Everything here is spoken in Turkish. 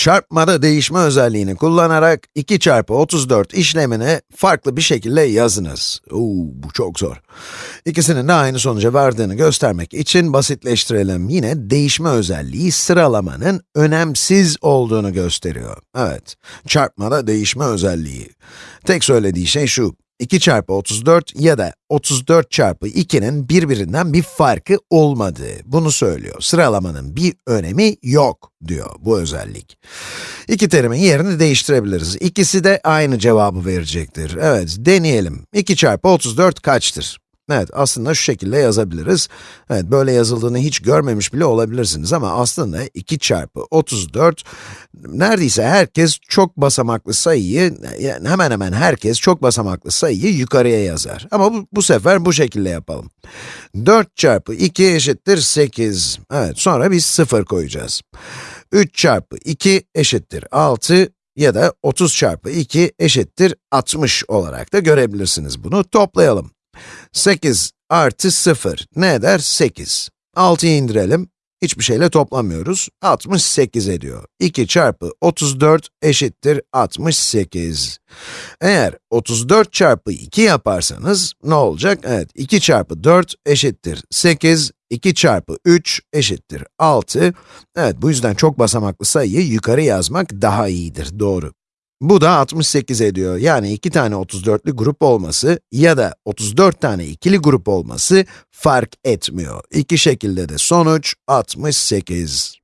Çarpmada değişme özelliğini kullanarak 2 çarpı 34 işlemini farklı bir şekilde yazınız. Uuu, bu çok zor. İkisinin de aynı sonuca vardığını göstermek için basitleştirelim. Yine değişme özelliği sıralamanın önemsiz olduğunu gösteriyor. Evet, çarpmada değişme özelliği. Tek söylediği şey şu, 2 çarpı 34 ya da 34 çarpı 2'nin birbirinden bir farkı olmadığı, bunu söylüyor. Sıralamanın bir önemi yok, diyor bu özellik. İki terimin yerini değiştirebiliriz. İkisi de aynı cevabı verecektir. Evet, deneyelim. 2 çarpı 34 kaçtır? Evet, aslında şu şekilde yazabiliriz. Evet, böyle yazıldığını hiç görmemiş bile olabilirsiniz ama aslında 2 çarpı 34, neredeyse herkes çok basamaklı sayıyı, yani hemen hemen herkes çok basamaklı sayıyı yukarıya yazar. Ama bu, bu sefer bu şekilde yapalım. 4 çarpı 2 eşittir 8. Evet, sonra biz 0 koyacağız. 3 çarpı 2 eşittir 6 ya da 30 çarpı 2 eşittir 60 olarak da görebilirsiniz bunu. Toplayalım. 8 artı 0 ne eder? 8. 6'yı indirelim. Hiçbir şeyle toplamıyoruz. 68 ediyor. 2 çarpı 34 eşittir 68. Eğer 34 çarpı 2 yaparsanız ne olacak? Evet, 2 çarpı 4 eşittir 8. 2 çarpı 3 eşittir 6. Evet, bu yüzden çok basamaklı sayıyı yukarı yazmak daha iyidir, doğru. Bu da 68 ediyor. Yani iki tane 34'lü grup olması ya da 34 tane ikili grup olması fark etmiyor. İki şekilde de sonuç 68.